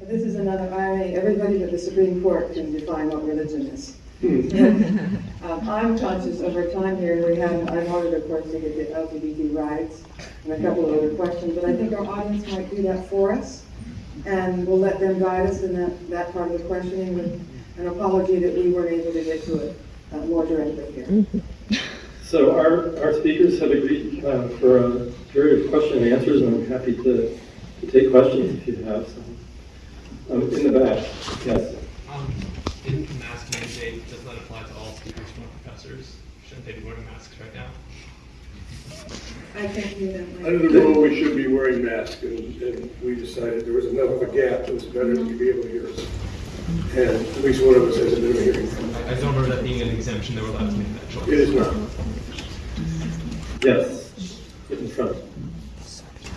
This is another irony, everybody but the Supreme Court can define what religion is. Um, I'm conscious over time here, we have, I wanted, of course, to get the LGBT rights and a couple of other questions, but I think our audience might do that for us. And we'll let them guide us in that, that part of the questioning with an apology that we weren't able to get to it uh, more directly here. So our, our speakers have agreed uh, for a period of question and answers, and I'm happy to, to take questions if you have some. Um, in the back, yes. Um, the mask mandate, does that apply to all speakers from professors? Shouldn't they be wearing masks right now? I can't do that. Under the rule, we should be wearing masks, and, and we decided there was enough of a gap, it was better to be able to hear us. And at least one of us has a bit of hearing. I, I don't remember that being an exemption, they were allowed to make that choice. It is not. Yes, in front.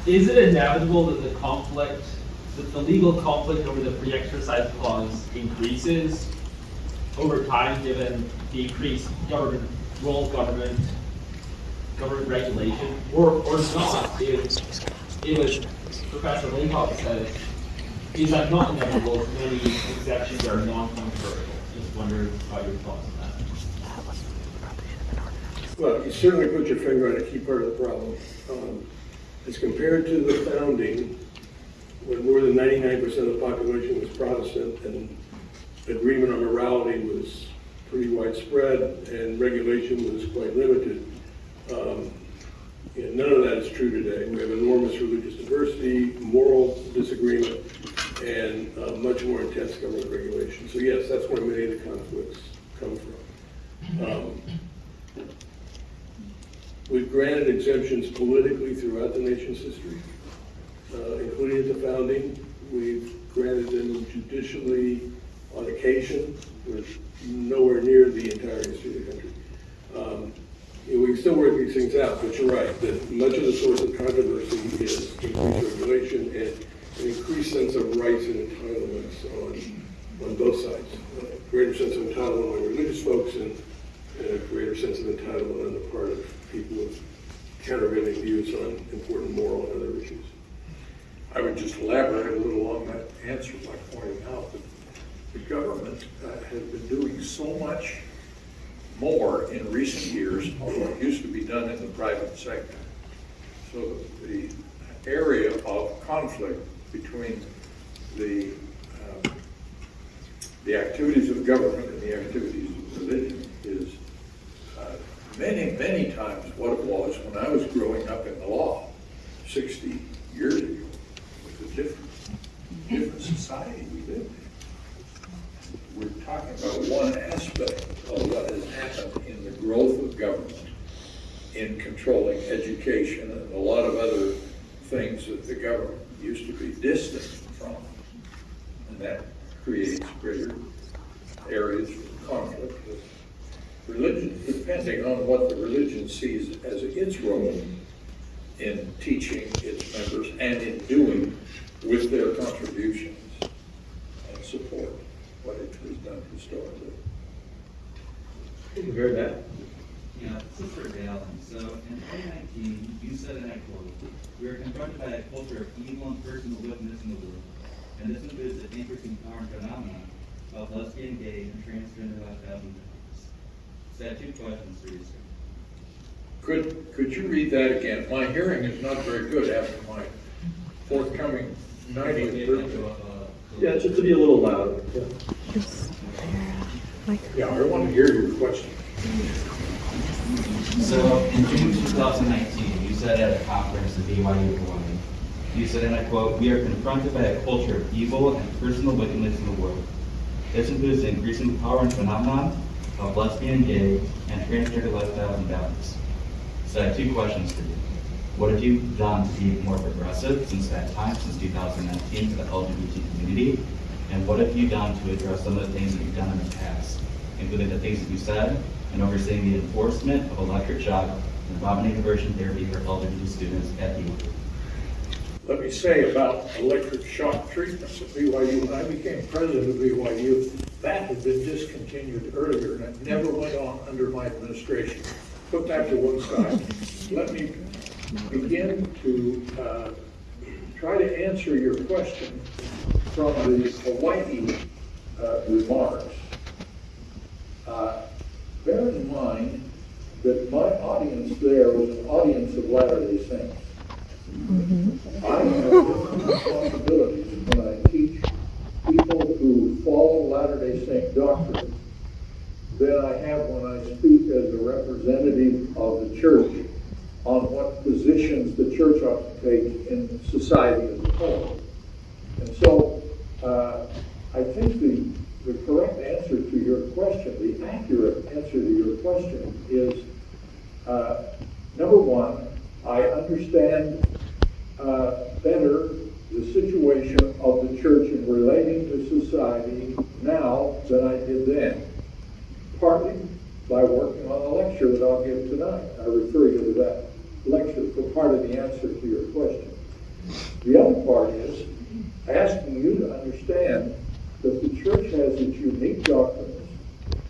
Is it inevitable that the conflict, that the legal conflict over the free exercise clause increases over time, given the increased government, role of government, government regulation, or, or not? If, if as Professor Linkoff said, is that not inevitable if many exceptions are non-controversial? Just wondering about your thoughts on that. Well, you certainly put your finger on a key part of the problem. Um, As compared to the founding, when more than ninety-nine percent of the population was Protestant and agreement on morality was pretty widespread and regulation was quite limited, um, none of that is true today. We have enormous religious diversity, moral disagreement, and uh, much more intense government regulation. So yes, that's where many of the conflicts come from. Um, We've granted exemptions politically throughout the nation's history, uh, including at the founding. We've granted them judicially on occasion, with nowhere near the entire history of the country. Um, We can still work these things out, but you're right, that much of the source of controversy is increased regulation and an increased sense of rights and entitlements on, on both sides. Uh, Greater sense of entitlement among religious folks and and a greater sense of entitlement on the part of people with countervailing views on important moral and other issues. I would just elaborate a little on that answer by pointing out that the government uh, has been doing so much more in recent years on what used to be done in the private sector. So the area of conflict between the, uh, the activities of government and the activities of religion many, many times what it was when I was growing up in the law 60 years ago. It was a different, different society we lived in. We're talking about one aspect of what has happened in the growth of government in controlling education and a lot of other things that the government used to be distant from. And that creates greater areas of conflict with religion, depending on what the religion sees as its role in teaching its members and in doing with their contributions and support what it has done historically. Very bad. Yeah, this is for Dale. So in 2019, you said, and I quote, "We are confronted by a culture of evil and personal wickedness in the world, and this includes the increasing power and phenomenon of lesbian, gay, and transgender lifestyles and values." So I have two questions for you, sir. Could, could you read that again? My hearing is not very good after my forthcoming 90th birthday. Uh, yeah, just to be a little louder. yeah. Yeah, I want to hear your question. So in June 2019, you said at a conference at BYU Hawaii, you said, and I quote, "We are confronted by a culture of evil and personal wickedness in the world. This includes the increasing power and phenomenon of lesbian, and gay, and transgender lifestyles and values." So I have two questions for you. What have you done to be more progressive since that time, since 2019, for the LGBT community? And what have you done to address some of the things that you've done in the past, including the things that you said and overseeing the enforcement of electric shock and vomiting diversion therapy for LGBT students at BYU? Let me say about electric shock treatments at BYU, when I became president of BYU, that had been discontinued earlier and it never went on under my administration. Put that to one side. Let me begin to uh, try to answer your question from the Hawaii uh, remarks, uh, bear in mind that my audience there was an audience of Latter-day Saints. I have different responsibilities when I teach people who follow Latter-day doctrine than I have when I speak as a representative of the church on what positions the church ought to take in society as a whole. And so, uh, I think the, the correct answer to your question, the accurate answer to your question is, uh, number one, I understand uh, better the situation of the church in relating to society now than I did then. Partly by working on the lecture that I'll give tonight. I refer you to that lecture for part of the answer to your question. The other part is asking you to understand that the church has its unique doctrines.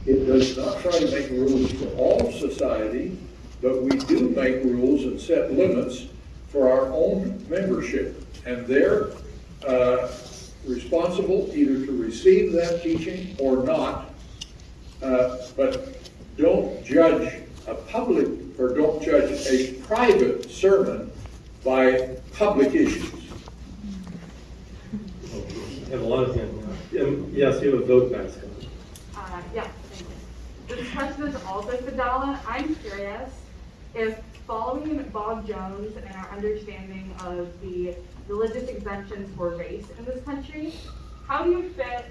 It does not try to make rules for all of society, but we do make rules and set limits for our own membership. And they're uh, responsible either to receive that teaching or not. Uh, But don't judge a public, or don't judge a private sermon by public issues. You have a lot of hands now. Um, Yes, you have a vote mask on. Uh, yeah, thank you. This question is also for Dallin. I'm curious if following Bob Jones and our understanding of the religious exemptions for race in this country, how do you fit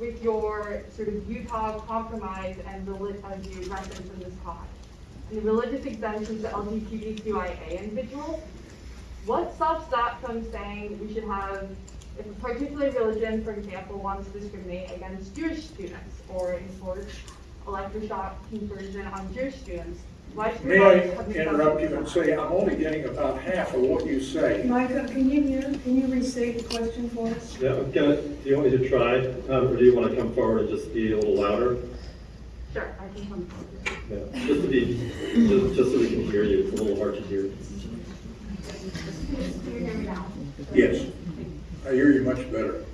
with your sort of Utah compromise and reli- as you reference in this talk? And the religious exemptions to LGBTQIA individuals, what stops that from saying we should have, if a particular religion, for example, wants to discriminate against Jewish students or enforce electroshock conversion on Jewish students, why May I interrupt you and say, I'm only getting about half of what you say. Micah, can you hear, can you restate the question for us? Yeah, I'm gonna, do you want me to try, um, or do you want to come forward and just be a little louder? Sure, I can come forward. Yeah, just to be, just, just so we can hear you, it's a little hard to hear. Can you hear me now? Yes, I hear you much better.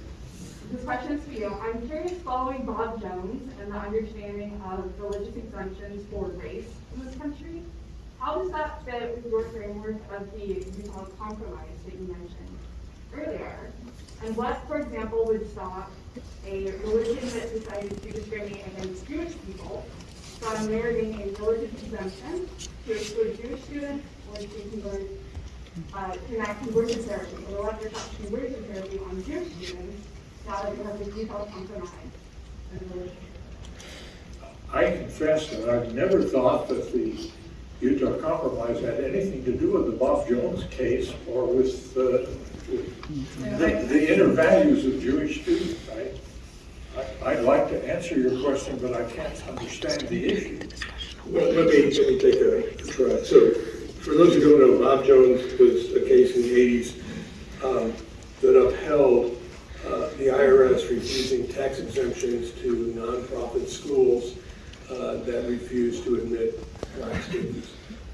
This question is for you. I'm curious, following Bob Jones and the understanding of religious exemptions for race in this country, how does that fit with your framework of the Utah compromise that you mentioned earlier? And what, for example, would stop a religion that decided to discriminate against Jewish people from meriting a religious exemption to exclude Jewish students or to convert, uh, to enact conversion therapy, or electroshock conversion therapy on Jewish students I confess that I've never thought that the Utah Compromise had anything to do with the Bob Jones case or with, uh, the, the inner values of Jewish students. I, I- I'd like to answer your question, but I can't understand the issue. Well, let me, let me take a try. So, for those who don't know, Bob Jones was a case in the eighties, um, that upheld, uh, the IRS refusing tax exemptions to nonprofit schools, uh, that refused to admit black students.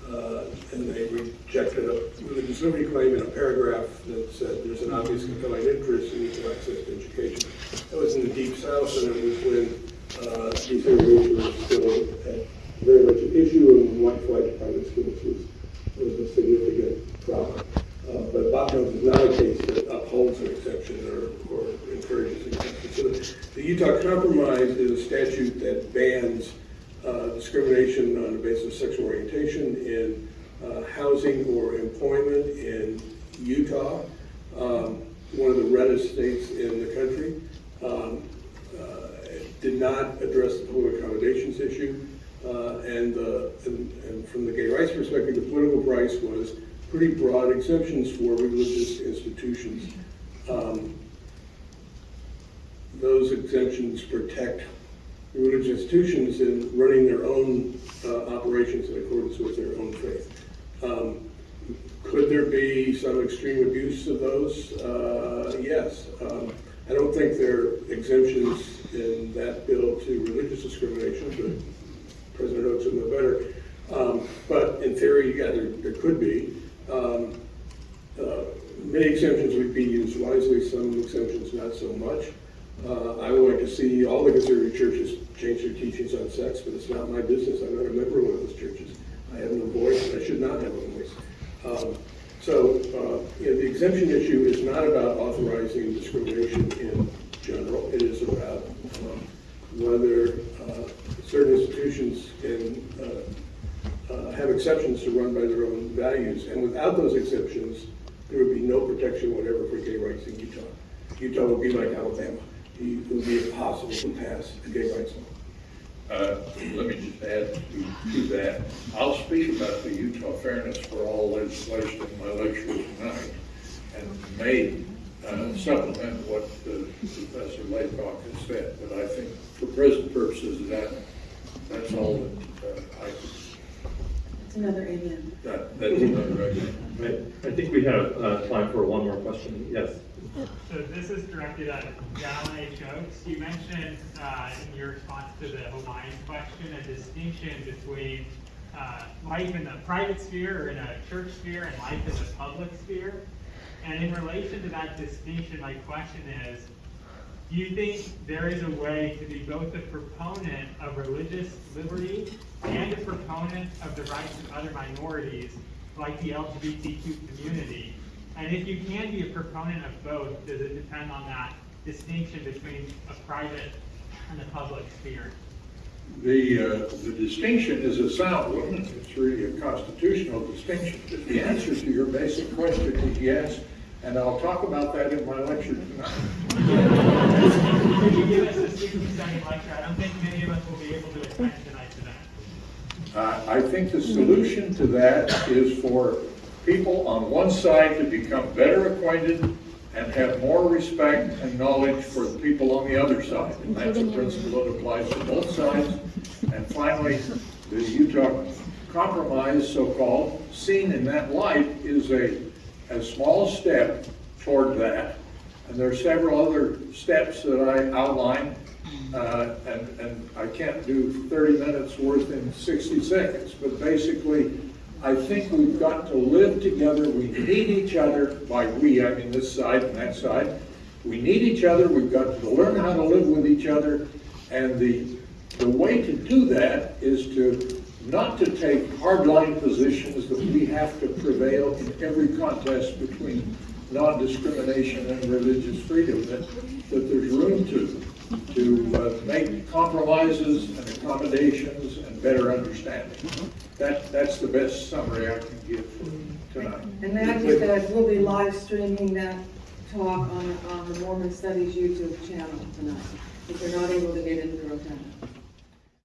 Uh, and they rejected a religious liberty claim in a paragraph that said there's an obvious compelling interest in equal access to education. That was in the deep south, and it was when, uh, desegregation was still at very much an issue, and white flight to private schools was, was a significant problem. Uh, but Bob Jones is not a case that upholds an exception or, or encourages exception. So the- the Utah Compromise is a statute that bans uh, discrimination on the basis of sexual orientation in uh, housing or employment in Utah, um, one of the reddest states in the country. Um, uh, Did not address the political accommodations issue. uh, And, the- and and from the gay rights perspective, the political price was pretty broad exemptions for religious institutions. Um, Those exemptions protect religious institutions in running their own uh, operations in accordance with their own faith. Um, Could there be some extreme abuse of those? Uh, Yes. Um, I don't think there are exemptions in that bill to religious discrimination, but President Oaks would know better. Um, But in theory, yeah, there, there could be. Um, uh, many exemptions would be used wisely, some exemptions not so much. Uh, I would like to see all the conservative churches change their teachings on sex, but it's not my business. I'm not a member of one of those churches. I have no voice, I should not have a voice. Um, So, uh, the exemption issue is not about authorizing discrimination in general. It is about um, whether uh, certain institutions can uh, uh, have exceptions to run by their own values. And without those exceptions, there would be no protection whatever for gay rights in Utah. Utah would be like Alabama. It would be impossible to pass a gay rights law. Uh, Let me just add to to that. I'll speak about the Utah Fairness for All legislation in my lecture tonight, and may uh, supplement what Professor Laycock has said, but I think for present purposes, that, that's all that uh, I could, another amen. that, that's another idea. I, I think we have, uh, time for one more question. Yes. So this is directed at Dallin H. Oaks. You mentioned uh, in your response to the Hawaiian question a distinction between uh, life in the private sphere or in a church sphere and life in the public sphere. And in relation to that distinction, my question is, do you think there is a way to be both a proponent of religious liberty and a proponent of the rights of other minorities, like the LGBTQ community? And if you can be a proponent of both, does it depend on that distinction between a private and a public sphere? The, uh, the distinction is a sound one, it's really a constitutional distinction. But the answer to your basic question is yes, and I'll talk about that in my lecture tonight. Could you give us a sixty-second lecture? I don't think many of us will be able to attend tonight's event. Uh, I think the solution to that is for people on one side to become better acquainted and have more respect and knowledge for the people on the other side. And that's a principle that applies to both sides. And finally, the Utah Compromise, so-called, seen in that light, is a, a small step toward that. And there are several other steps that I outline, uh, and, and I can't do 30 minutes worth in 60 seconds, but basically, I think we've got to live together, we need each other, by we, I mean this side and that side. We need each other, we've got to learn how to live with each other, and the, the way to do that is to, not to take hardline positions that we have to prevail in every contest between non-discrimination and religious freedom, that, that there's room to, to uh, make compromises and accommodations and better understanding. That, that's the best summary I can give for tonight. And may I just add, we'll be live streaming that talk on, on the Mormon Studies YouTube channel tonight, if you're not able to get into the Rotunda.